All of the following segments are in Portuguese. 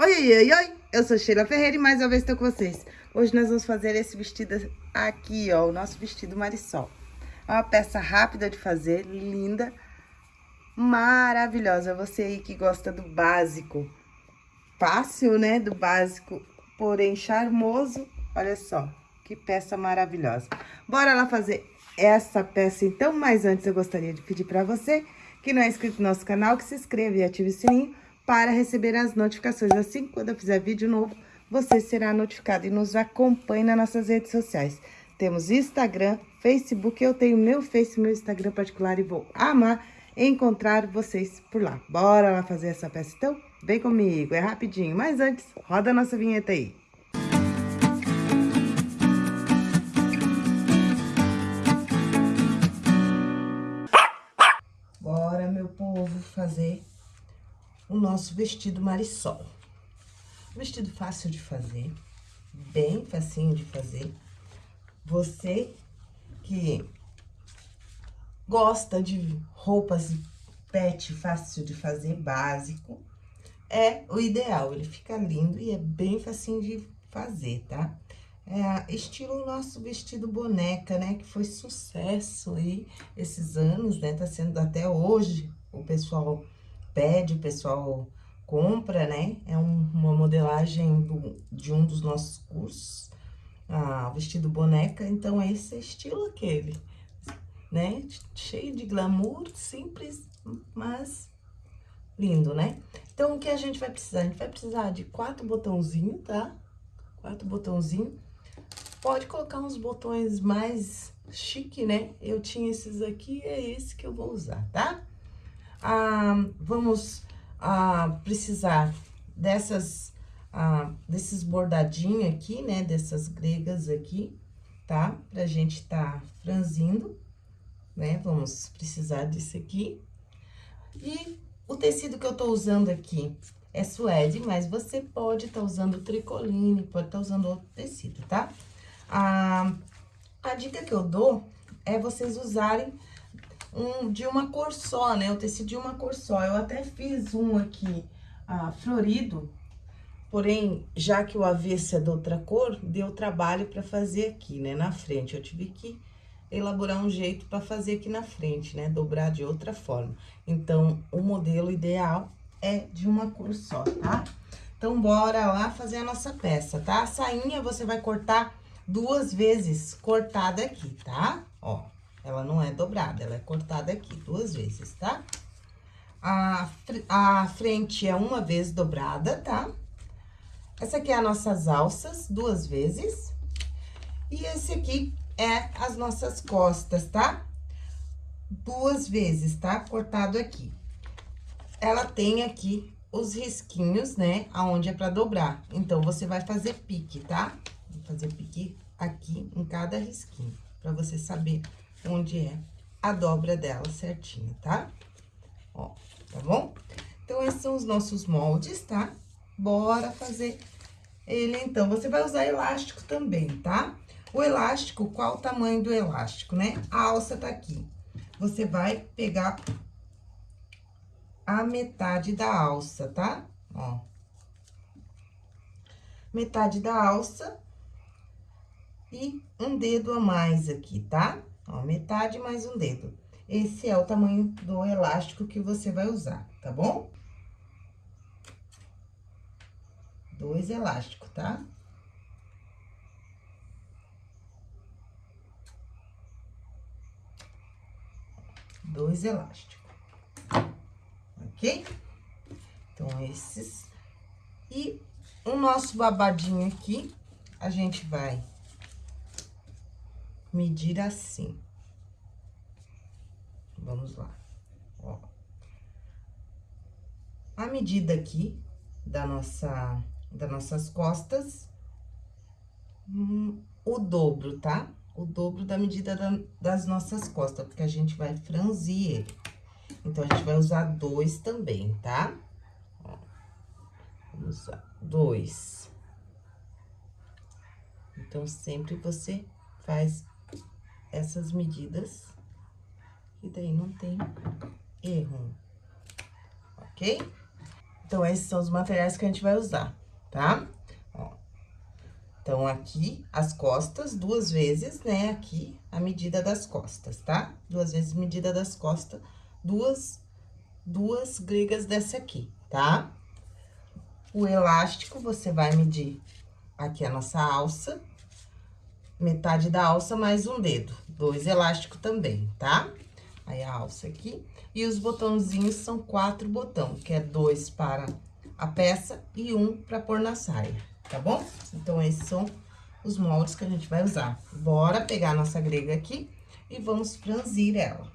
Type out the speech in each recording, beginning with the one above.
Oi, oi, oi, eu sou Sheila Ferreira e mais uma vez estou com vocês. Hoje nós vamos fazer esse vestido aqui, ó, o nosso vestido Marisol. É uma peça rápida de fazer, linda, maravilhosa. Você aí que gosta do básico, fácil, né, do básico, porém charmoso, olha só, que peça maravilhosa. Bora lá fazer essa peça então, mas antes eu gostaria de pedir para você que não é inscrito no nosso canal, que se inscreva e ative o sininho para receber as notificações. Assim, quando eu fizer vídeo novo, você será notificado e nos acompanhe nas nossas redes sociais. Temos Instagram, Facebook, eu tenho meu Face, meu Instagram particular e vou amar encontrar vocês por lá. Bora lá fazer essa peça então? Vem comigo, é rapidinho. Mas antes, roda a nossa vinheta aí. Bora, meu povo, fazer o nosso vestido marisol. Vestido fácil de fazer, bem facinho de fazer. Você que gosta de roupas pet fácil de fazer, básico, é o ideal. Ele fica lindo e é bem facinho de fazer, tá? É estilo nosso vestido boneca, né? Que foi sucesso aí esses anos, né? Tá sendo até hoje o pessoal pede, o pessoal compra, né? É um, uma modelagem do, de um dos nossos cursos, ah, vestido boneca, então esse é estilo aquele, né? Cheio de glamour, simples, mas lindo, né? Então, o que a gente vai precisar? A gente vai precisar de quatro botãozinhos, tá? Quatro botãozinhos. Pode colocar uns botões mais chique, né? Eu tinha esses aqui, é esse que eu vou usar, tá? Ah, vamos ah, precisar dessas, ah, desses bordadinhos aqui, né? Dessas gregas aqui, tá? Pra gente tá franzindo, né? Vamos precisar disso aqui. E o tecido que eu tô usando aqui é suede, mas você pode estar tá usando tricoline, pode estar tá usando outro tecido, tá? A, a dica que eu dou é vocês usarem um de uma cor só, né? O tecido de uma cor só. Eu até fiz um aqui, ah, florido, porém, já que o avesso é de outra cor, deu trabalho para fazer aqui, né? Na frente, eu tive que elaborar um jeito para fazer aqui na frente, né? Dobrar de outra forma. Então, o modelo ideal é de uma cor só, tá? Então, bora lá fazer a nossa peça, tá? A sainha você vai cortar duas vezes cortada aqui, tá? Ó. Ela não é dobrada, ela é cortada aqui duas vezes, tá? A, a frente é uma vez dobrada, tá? Essa aqui é as nossas alças, duas vezes. E esse aqui é as nossas costas, tá? Duas vezes, tá? Cortado aqui. Ela tem aqui os risquinhos, né? Aonde é pra dobrar. Então, você vai fazer pique, tá? Vou fazer pique aqui em cada risquinho, pra você saber onde é a dobra dela certinho, tá? Ó, tá bom? Então, esses são os nossos moldes, tá? Bora fazer ele, então. Você vai usar elástico também, tá? O elástico, qual o tamanho do elástico, né? A alça tá aqui. Você vai pegar a metade da alça, tá? Ó. Metade da alça e um dedo a mais aqui, tá? Ó, metade mais um dedo. Esse é o tamanho do elástico que você vai usar, tá bom? Dois elásticos, tá? Dois elásticos. Ok? Então, esses. E o nosso babadinho aqui, a gente vai medir assim. Vamos lá, ó. A medida aqui da nossa, das nossas costas, hum, o dobro, tá? O dobro da medida da, das nossas costas, porque a gente vai franzir ele. Então, a gente vai usar dois também, tá? Ó, vamos usar dois. Então, sempre você faz essas medidas, e daí não tem erro, ok? Então, esses são os materiais que a gente vai usar, tá? Ó. Então, aqui, as costas, duas vezes, né? Aqui, a medida das costas, tá? Duas vezes medida das costas, duas, duas gregas dessa aqui, tá? O elástico, você vai medir aqui a nossa alça, metade da alça mais um dedo, dois elásticos também, tá? Aí, a alça aqui. E os botãozinhos são quatro botão, que é dois para a peça e um para pôr na saia, tá bom? Então, esses são os moldes que a gente vai usar. Bora pegar a nossa grega aqui e vamos franzir ela.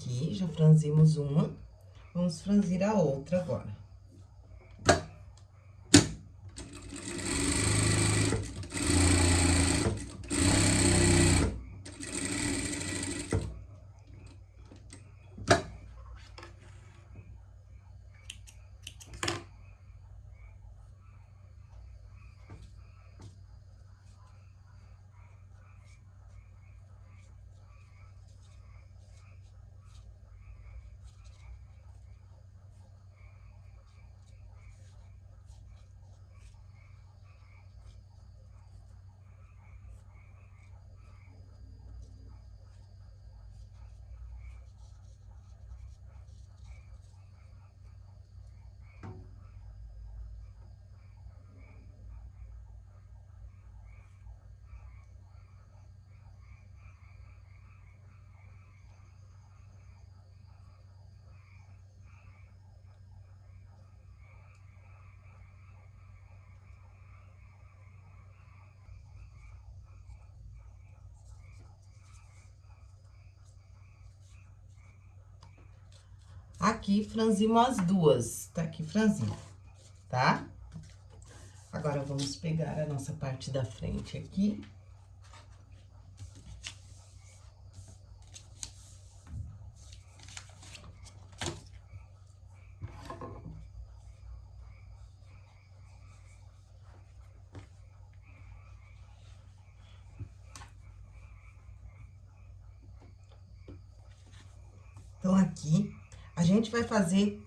Aqui, já franzimos uma, vamos franzir a outra agora. Aqui, franzimos as duas, tá aqui franzindo, tá? Agora, vamos pegar a nossa parte da frente aqui. Então, aqui, a gente vai fazer,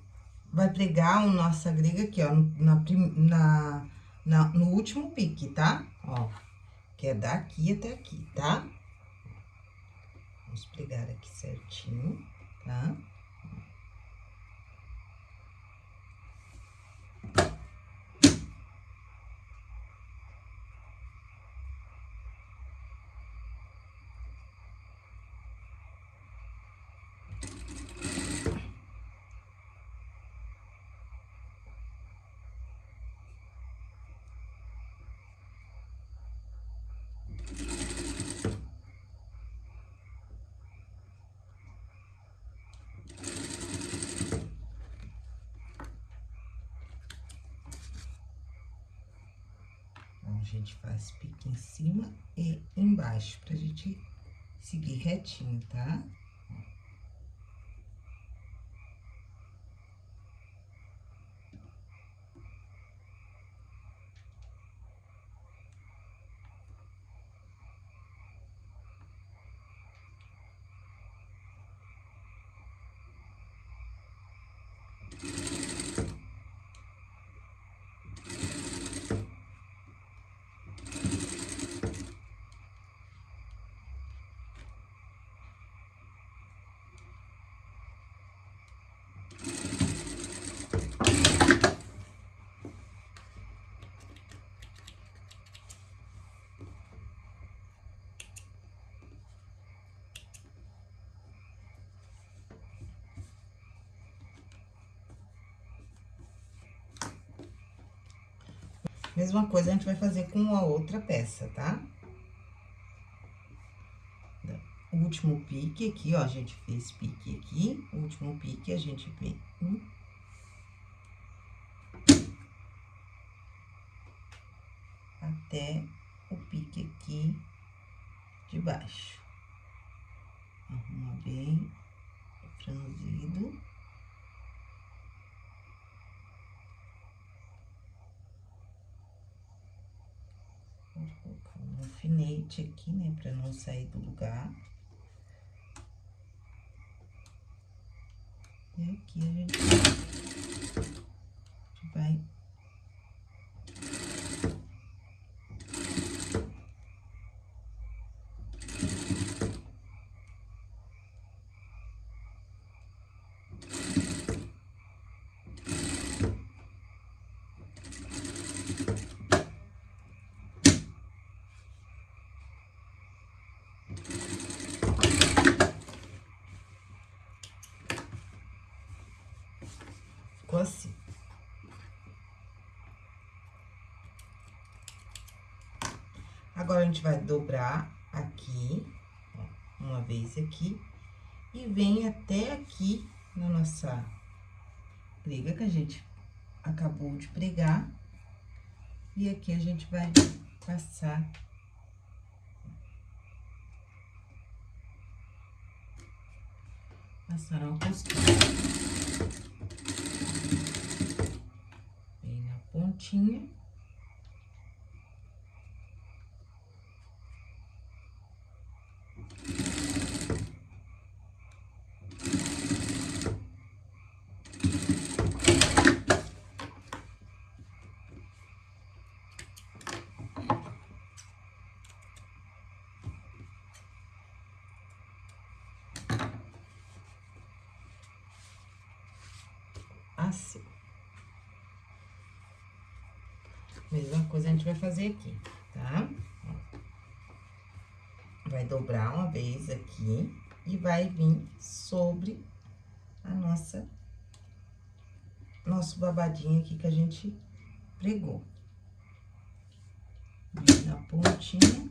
vai pregar o nossa grega aqui, ó, na, na, na, no último pique, tá? Ó, que é daqui até aqui, tá? Vamos pregar aqui certinho, tá? Gente faz pique em cima e embaixo, pra gente seguir retinho, tá? Mesma coisa a gente vai fazer com a outra peça, tá? Último pique aqui, ó, a gente fez pique aqui, último pique a gente vem um, até o pique aqui de baixo. Arruma bem franzido. Vou colocar um alfinete aqui, né, pra não sair do lugar. E aqui a gente vai ficou assim. Agora, a gente vai dobrar aqui, ó, uma vez aqui, e vem até aqui na nossa prega que a gente acabou de pregar. E aqui a gente vai passar passar uma costura. pontinha. Assim. Mesma coisa a gente vai fazer aqui, tá? Vai dobrar uma vez aqui e vai vir sobre a nossa... Nosso babadinho aqui que a gente pregou. Vem na pontinha.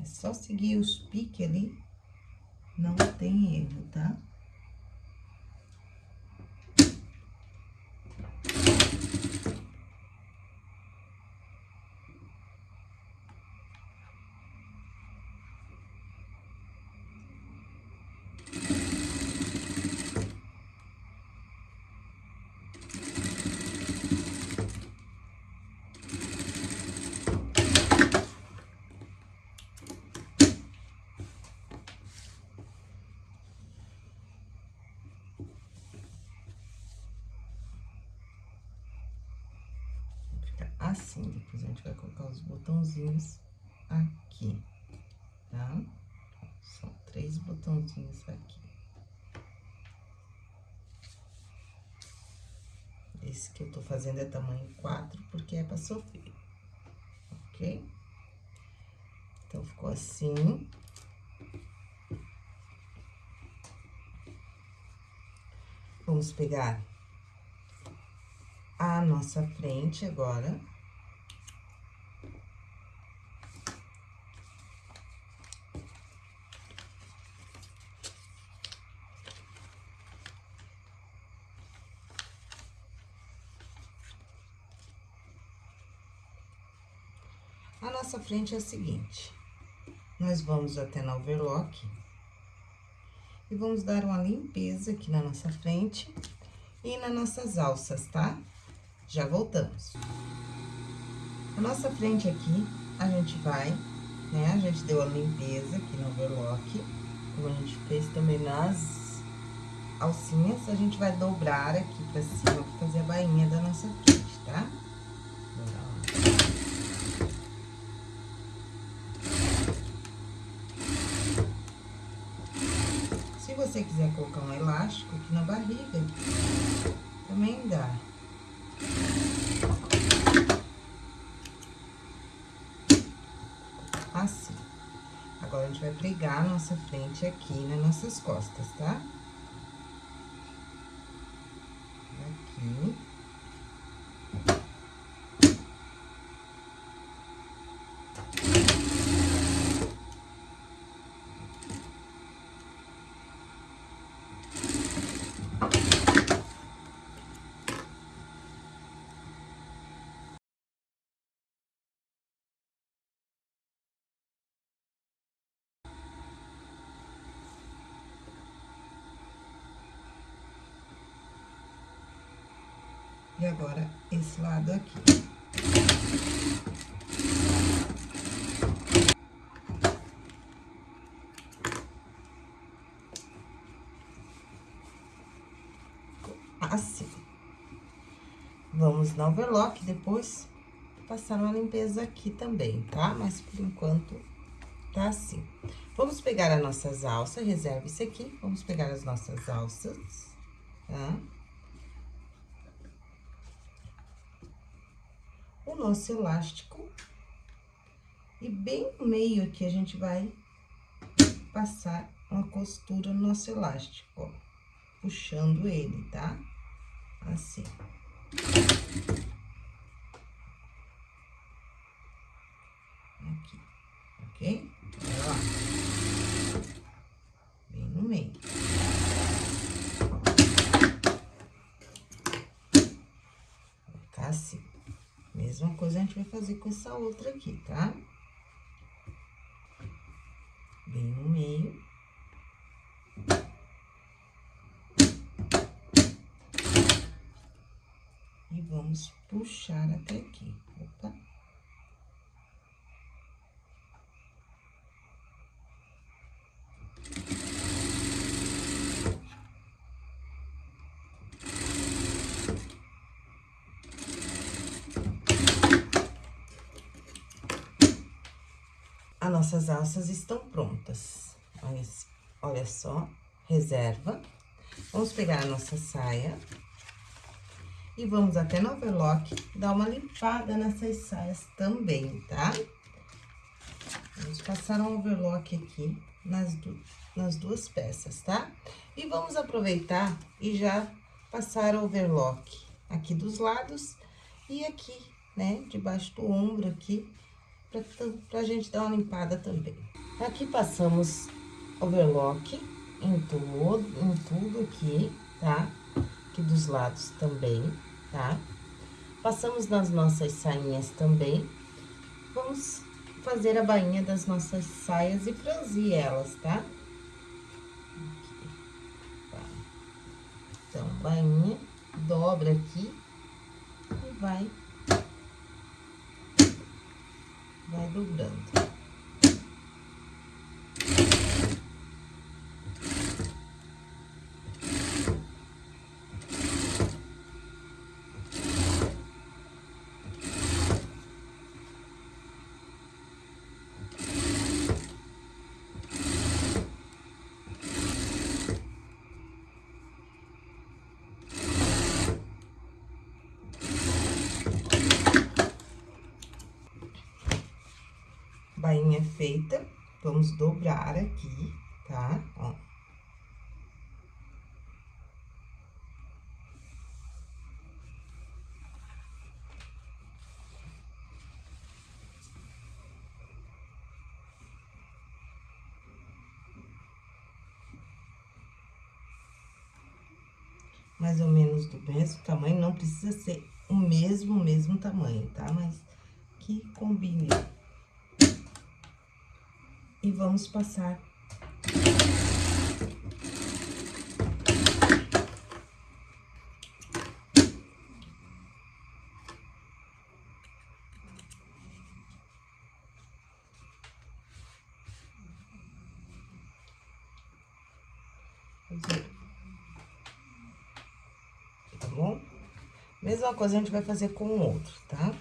É só seguir os piques ali, não tem erro, tá? Assim. Depois a gente vai colocar os botãozinhos aqui, tá? São três botãozinhos aqui. Esse que eu tô fazendo é tamanho 4, porque é pra sofrer, ok? Então, ficou assim. Vamos pegar a nossa frente agora. A nossa frente é a seguinte, nós vamos até na overlock e vamos dar uma limpeza aqui na nossa frente e nas nossas alças, tá? Já voltamos. A nossa frente aqui, a gente vai, né? A gente deu a limpeza aqui no overlock, como a gente fez também nas alcinhas, a gente vai dobrar aqui pra cima fazer a bainha da nossa frente, tá? Você quiser colocar um elástico aqui na barriga, também dá. Assim. Agora, a gente vai pregar a nossa frente aqui nas nossas costas, tá? E agora, esse lado aqui. Assim. Vamos no overlock, depois passar uma limpeza aqui também, tá? Mas, por enquanto, tá assim. Vamos pegar as nossas alças, reserva isso aqui. Vamos pegar as nossas alças, tá? Nosso elástico. E bem no meio aqui, a gente vai passar uma costura no nosso elástico, ó. Puxando ele, tá? Assim. Aqui, ok? Lá. Bem no meio. Vai ficar assim. Mesma coisa a gente vai fazer com essa outra aqui, tá? Bem no meio. E vamos puxar até aqui. Opa. As nossas alças estão prontas. Olha, só, reserva. Vamos pegar a nossa saia. E vamos até no overlock, dar uma limpada nessas saias também, tá? Vamos passar um overlock aqui nas, du nas duas peças, tá? E vamos aproveitar e já passar overlock aqui dos lados e aqui, né? Debaixo do ombro aqui, pra, pra gente dar uma limpada também. Aqui passamos overlock em tudo, em tudo aqui, tá? Aqui dos lados também, tá? Passamos nas nossas sainhas também. Vamos fazer a bainha das nossas saias e franzir elas, tá? Tá. Então, bainha, dobra aqui e vai, vai dobrando. Bainha feita, vamos dobrar aqui, tá? Ó. mais ou menos do mesmo tamanho, não precisa ser o mesmo, mesmo tamanho, tá? Mas que combine e vamos passar. Tá bom? Mesma coisa a gente vai fazer com o outro, tá?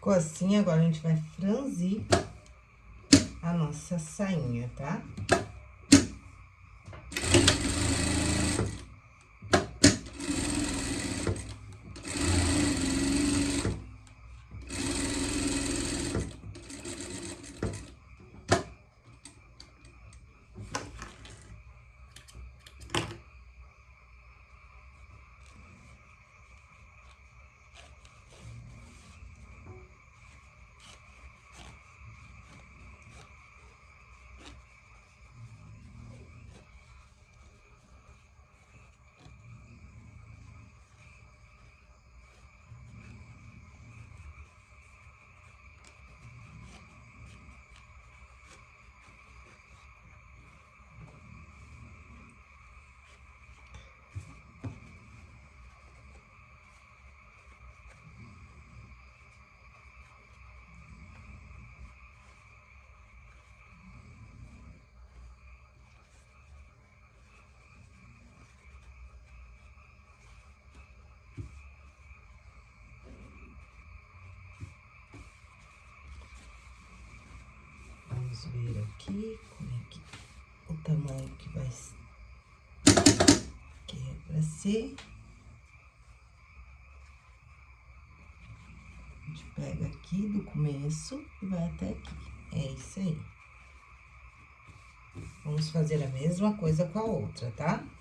Ficou assim, agora a gente vai franzir a nossa sainha, tá? Vamos ver aqui como é que o tamanho que vai que é ser. A gente pega aqui do começo e vai até aqui. É isso aí. Vamos fazer a mesma coisa com a outra, tá? Tá?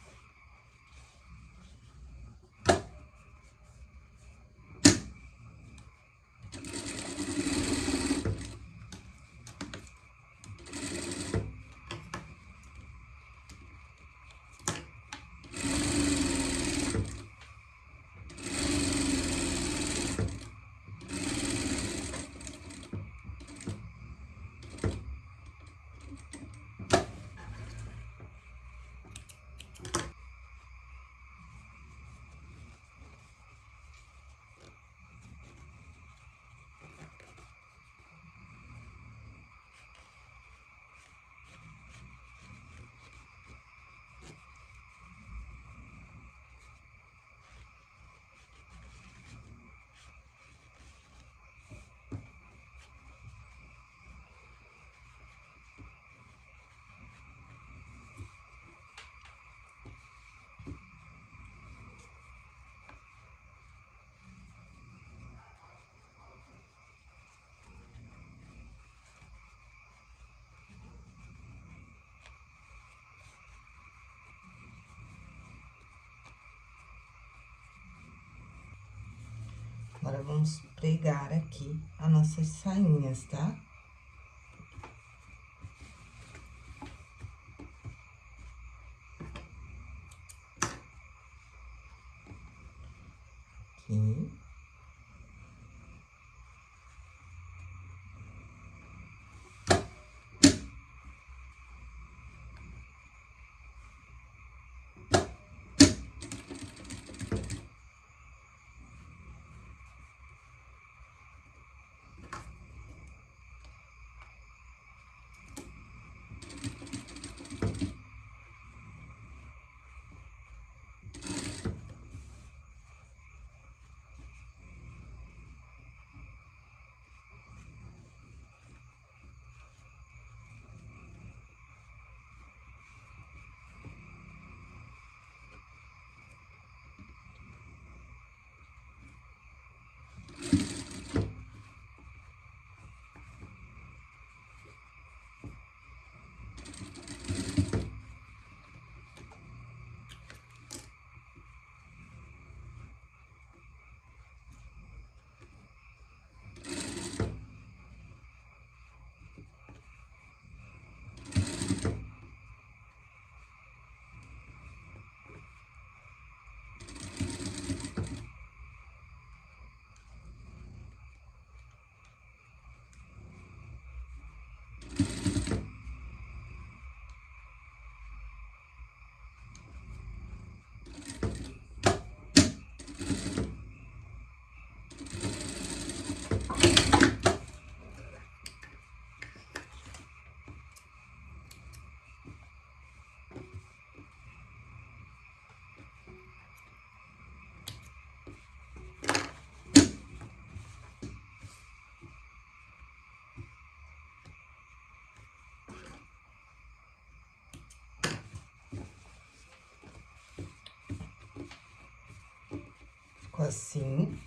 Agora, vamos pregar aqui as nossas sainhas, tá? Assim.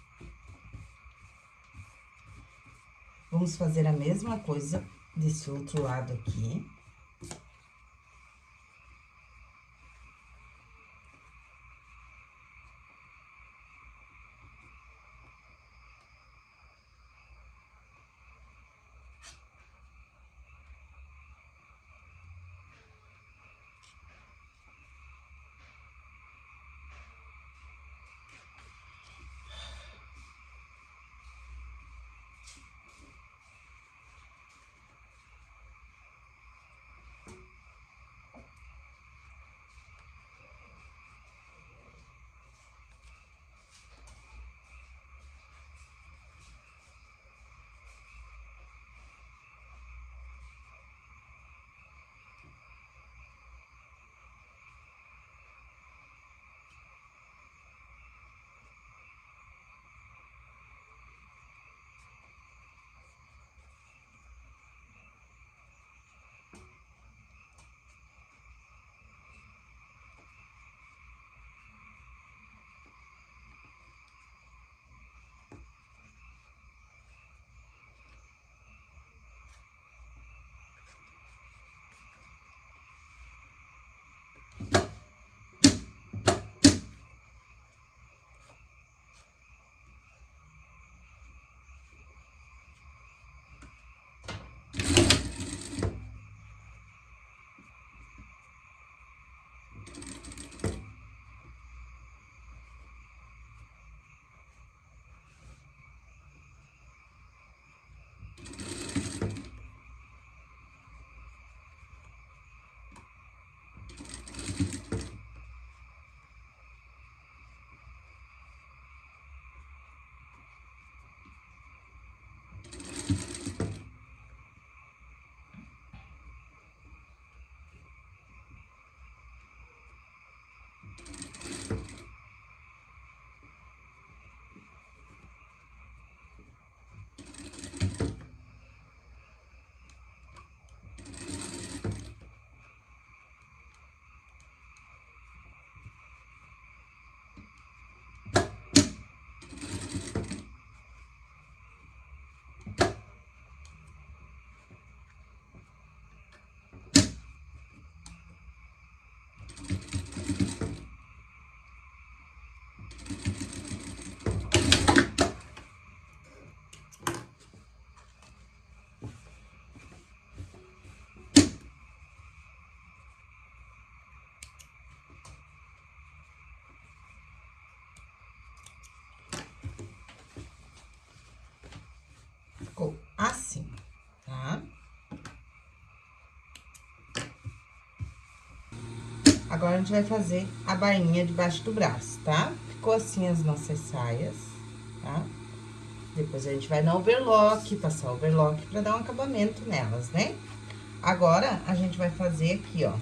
Vamos fazer a mesma coisa desse outro lado aqui. Agora, a gente vai fazer a bainha debaixo do braço, tá? Ficou assim as nossas saias, tá? Depois, a gente vai na overlock, passar overlock pra dar um acabamento nelas, né? Agora, a gente vai fazer aqui, ó,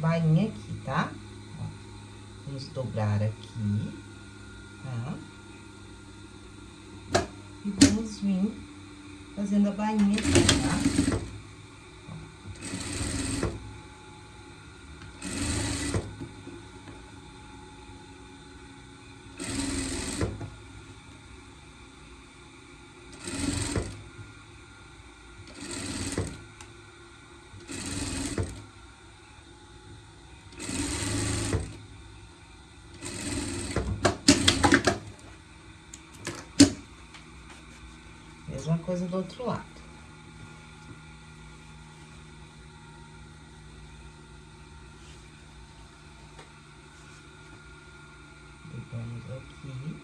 bainha aqui, tá? Vamos dobrar aqui, tá? E vamos vir fazendo a bainha aqui, tá? Coisa do outro lado. Pegamos aqui.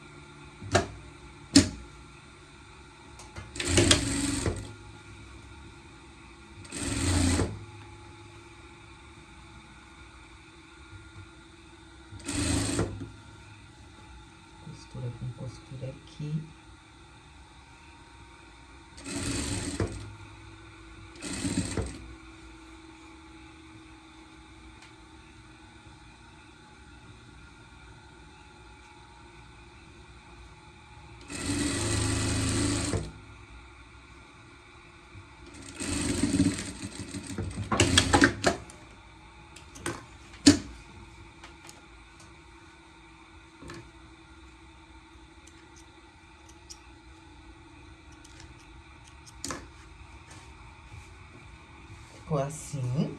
Costura com costura aqui. Ficou assim.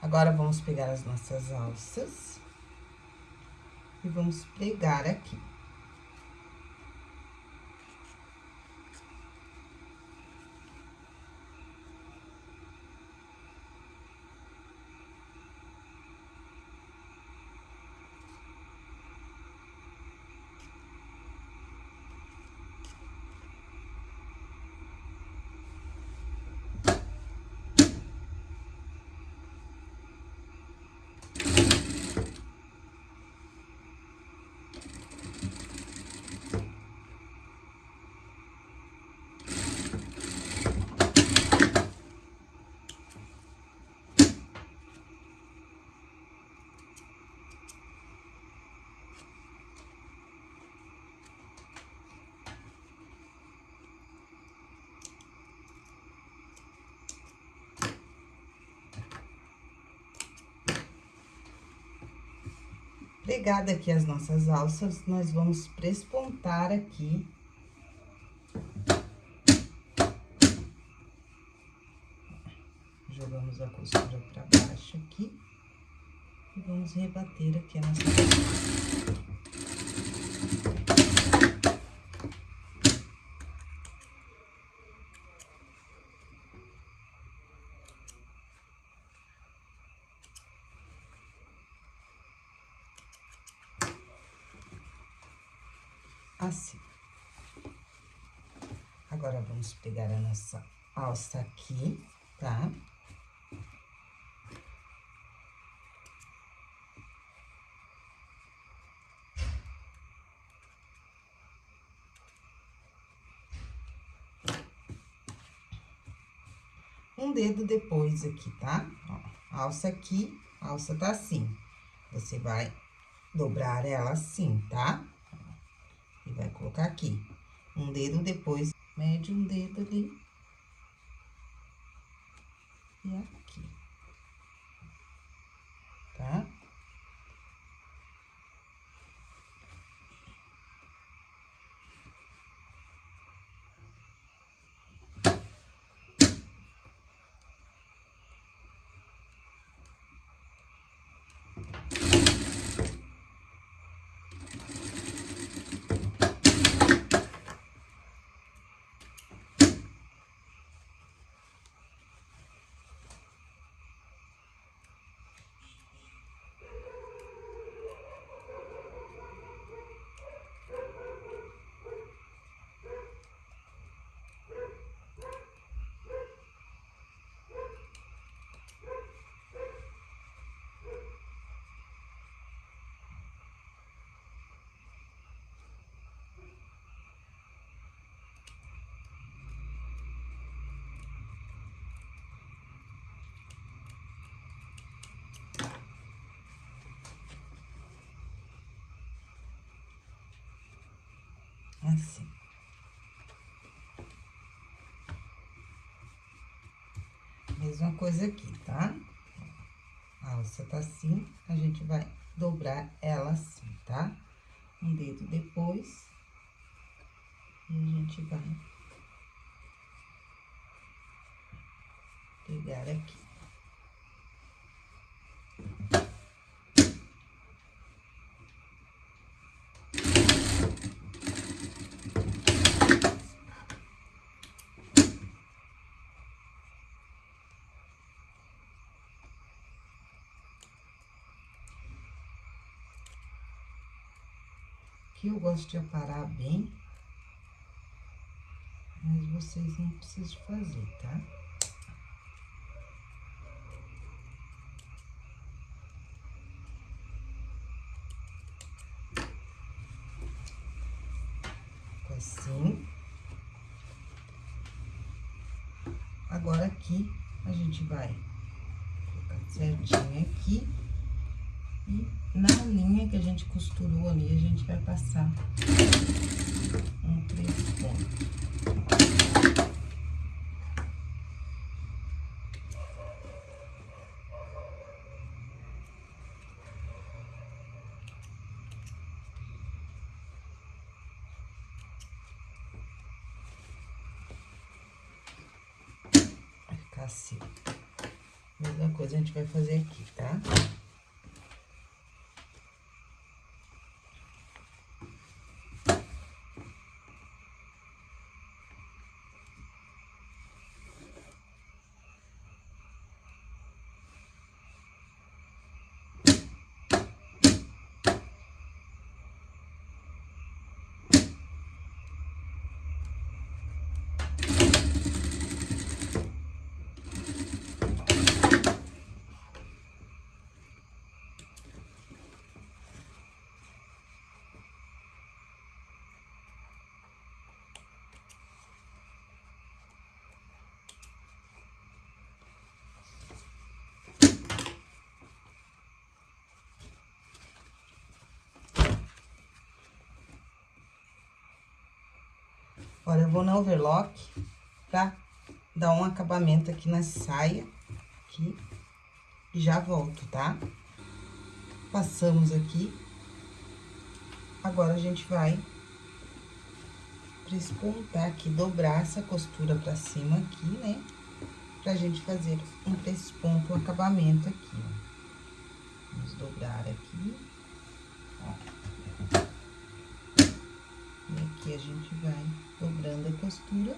Agora, vamos pegar as nossas alças e vamos pregar aqui. Pegada aqui as nossas alças, nós vamos prespontar aqui. Jogamos a costura pra baixo aqui. E vamos rebater aqui a nossa... assim. Agora, vamos pegar a nossa alça aqui, tá? Um dedo depois aqui, tá? Ó, alça aqui, alça tá assim. Você vai dobrar ela assim, tá? Colocar aqui. Um dedo depois, mede um dedo ali. E aqui. Tá? Assim. Mesma coisa aqui, tá? A alça tá assim, a gente vai dobrar ela assim, tá? Um dedo depois. E a gente vai pegar aqui. Aqui eu gosto de aparar bem, mas vocês não precisam fazer, tá? gente vai passar um três pontos. Assim. Mesma coisa a gente vai fazer aqui, tá? Agora, eu vou na overlock pra dar um acabamento aqui na saia, aqui, e já volto, tá? Passamos aqui. Agora, a gente vai prespontar aqui, dobrar essa costura pra cima aqui, né? Pra gente fazer um presponto, um acabamento aqui, ó. Vamos dobrar aqui, ó. E aqui a gente vai dobrando a costura.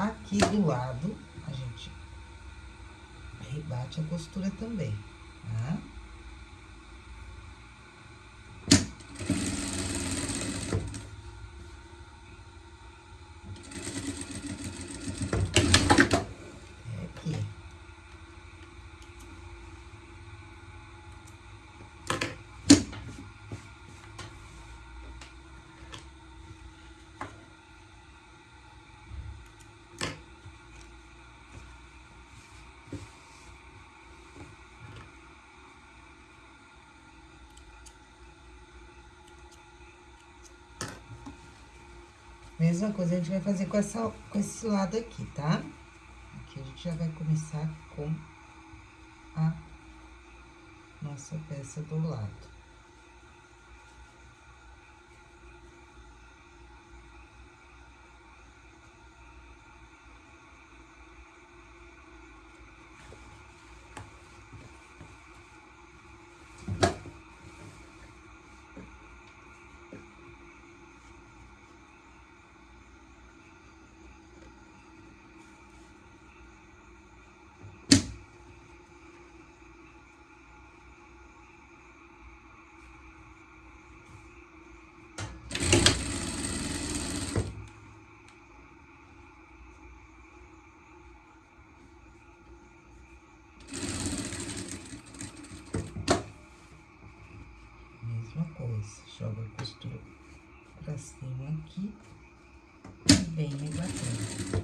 Aqui do lado, a gente rebate a costura também, tá? Mesma coisa a gente vai fazer com, essa, com esse lado aqui, tá? Aqui a gente já vai começar com a nossa peça do lado. Joga a costura pra cima aqui e vem rebatendo.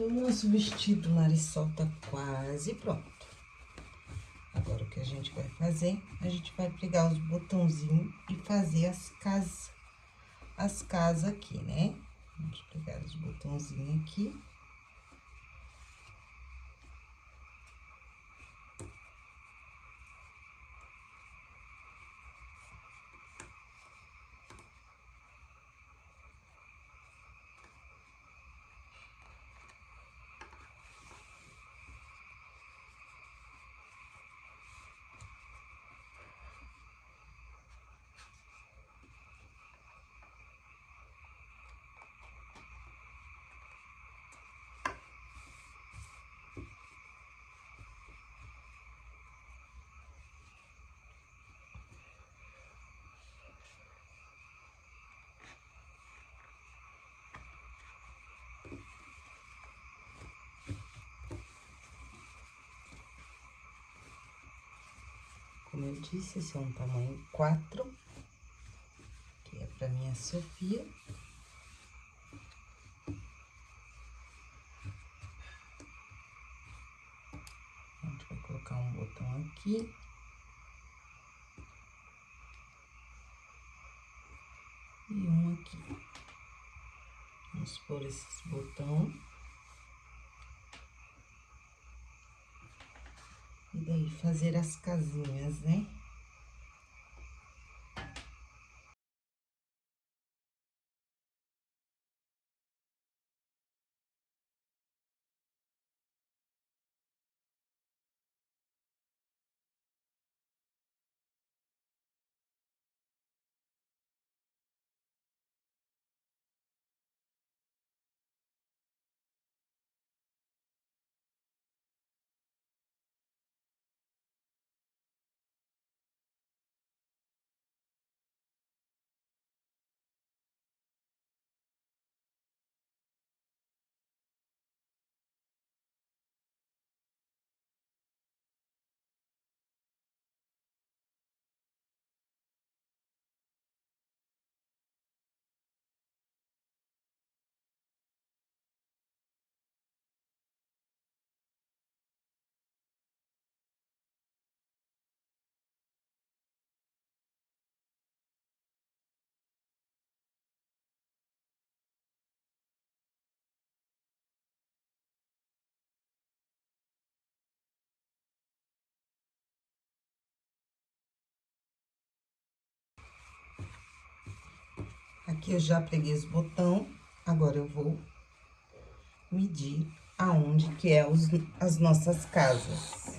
O nosso vestido Marisol tá quase pronto. Agora, o que a gente vai fazer? A gente vai pegar os botãozinhos e fazer as casas, as casas aqui, né? Vamos pegar os botãozinhos aqui. como eu disse, esse é um tamanho 4, que é pra minha Sofia. A gente vai colocar um botão aqui. E um aqui. Vamos pôr esses botões. E daí, fazer as casinhas, né? Aqui eu já peguei os botão, agora eu vou medir aonde que é os, as nossas casas.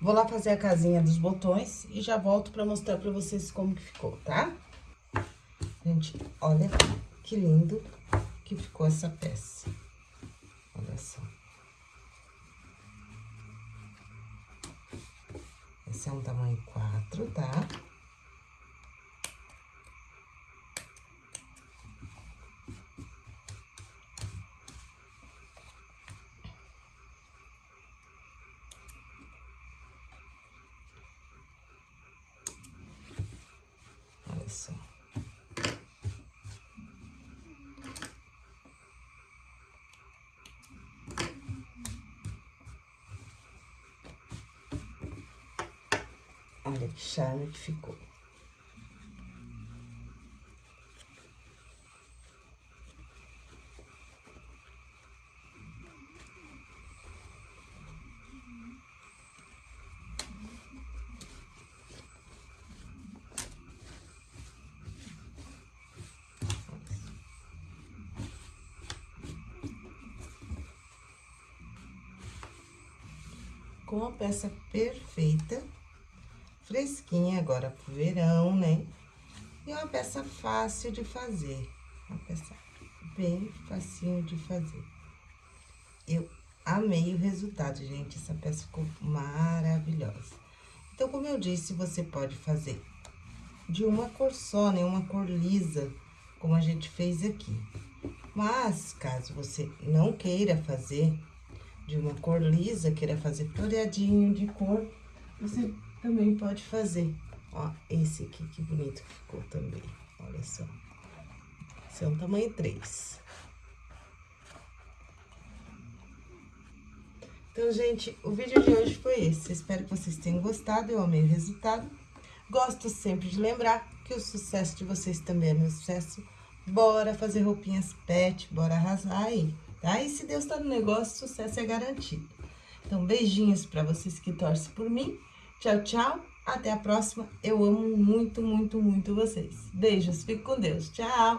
Vou lá fazer a casinha dos botões e já volto pra mostrar pra vocês como que ficou, tá? Gente, olha que lindo que ficou essa peça. Olha só. Esse é um tamanho 4, tá? só. Que ficou. com a peça perfeita, fresquinha agora pro verão, né? E uma peça fácil de fazer, uma peça bem facinho de fazer. Eu amei o resultado, gente, essa peça ficou maravilhosa. Então, como eu disse, você pode fazer de uma cor só, né? Uma cor lisa, como a gente fez aqui. Mas, caso você não queira fazer de uma cor lisa, queira fazer floreadinho de cor, você também pode fazer. Ó, esse aqui, que bonito que ficou também, olha só. Esse é um tamanho 3. Então, gente, o vídeo de hoje foi esse. Espero que vocês tenham gostado, eu amei o resultado. Gosto sempre de lembrar que o sucesso de vocês também é meu sucesso. Bora fazer roupinhas pet, bora arrasar aí tá? E se Deus tá no negócio, sucesso é garantido. Então, beijinhos para vocês que torcem por mim. Tchau, tchau. Até a próxima. Eu amo muito, muito, muito vocês. Beijos. Fique com Deus. Tchau.